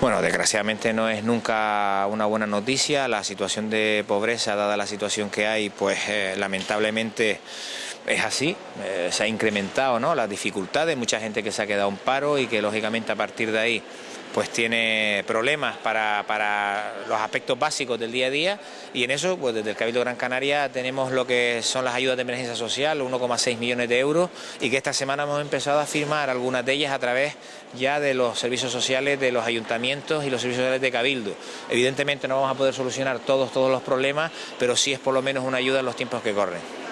Bueno, desgraciadamente no es nunca una buena noticia. La situación de pobreza, dada la situación que hay, pues eh, lamentablemente es así. Eh, se ha incrementado ¿no? las dificultades, mucha gente que se ha quedado en paro y que lógicamente a partir de ahí pues tiene problemas para, los aspectos básicos del día a día y en eso pues desde el Cabildo Gran Canaria tenemos lo que son las ayudas de emergencia social, 1,6 millones de euros y que esta semana hemos empezado a firmar algunas de ellas a través ya de los servicios sociales de los ayuntamientos y los servicios sociales de Cabildo. Evidentemente no vamos a poder solucionar todos, todos los problemas, pero sí es por lo menos una ayuda en los tiempos que corren.